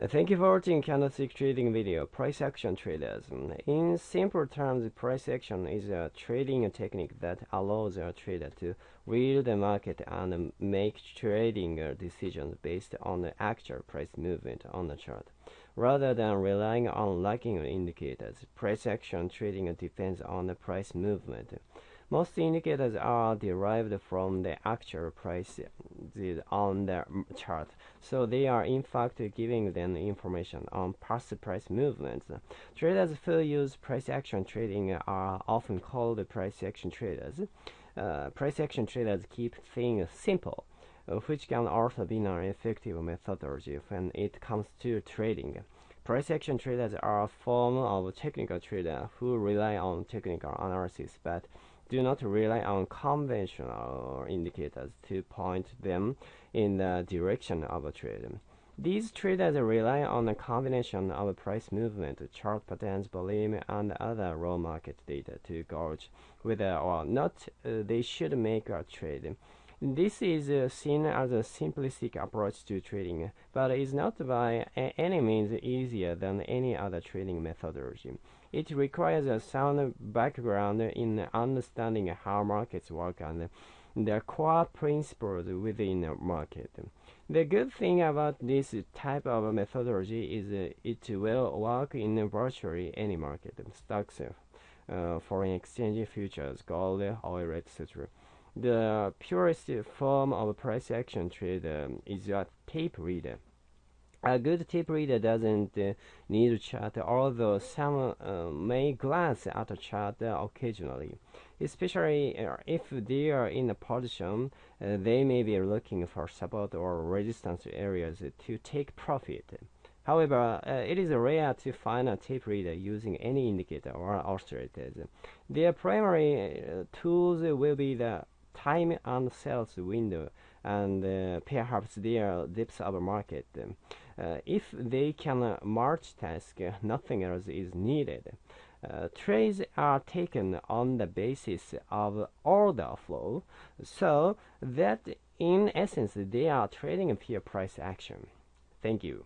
Uh, Thank you for watching candlestick trading video. Price action traders. In simple terms, price action is a trading technique that allows a trader to read the market and make trading decisions based on the actual price movement on the chart. Rather than relying on lagging indicators, price action trading depends on the price movement. Most indicators are derived from the actual price on the chart, so they are in fact giving them information on past price movements. Traders who use price action trading are often called price action traders. Uh, price action traders keep things simple, which can also be an effective methodology when it comes to trading. Price action traders are a form of technical trader who rely on technical analysis but do not rely on conventional indicators to point them in the direction of a trade. These traders rely on a combination of price movement, chart patterns, volume, and other raw market data to gauge whether or not uh, they should make a trade. This is uh, seen as a simplistic approach to trading, but is not by any means easier than any other trading methodology. It requires a sound background in understanding how markets work and the core principles within a market. The good thing about this type of methodology is it will work in virtually any market, stocks, uh, foreign exchange, futures, gold, oil, etc. The purest form of price action trade um, is a tape reader. A good tape reader doesn't uh, need a chart, although some uh, may glance at a chart occasionally. Especially uh, if they are in a position, uh, they may be looking for support or resistance areas to take profit. However, it is rare to find a tape reader using any indicator or oscillators. Their primary tools will be the time and sales window and uh, perhaps their depth of market. Uh, if they can uh, multitask, uh, nothing else is needed. Uh, trades are taken on the basis of order flow, so that in essence they are trading pure price action. Thank you.